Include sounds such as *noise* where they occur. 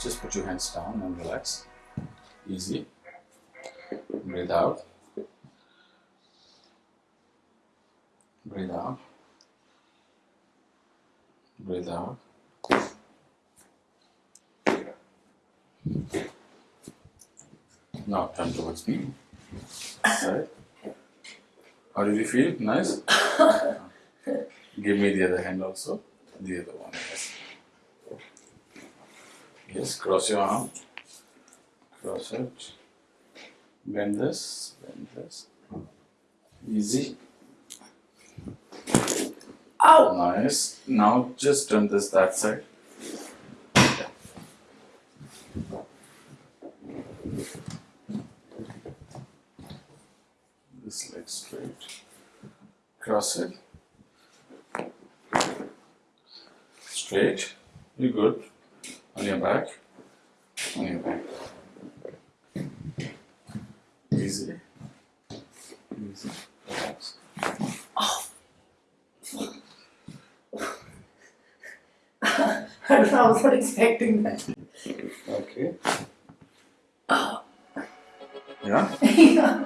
Just put your hands down and relax. Easy. Breathe out. Breathe out. Breathe out. Now turn towards me. Right. How did you feel? Nice? *coughs* Give me the other hand also. The other one, Yes, cross your arm. Cross it. Bend this, bend this. Easy. Ow! Nice. Now just turn this that side. This leg straight. Cross it. Straight. You good. On your back. On your back. Easy. Easy. Relax. Oh. *laughs* I I was not expecting that. Okay. Oh. Yeah? *laughs* yeah.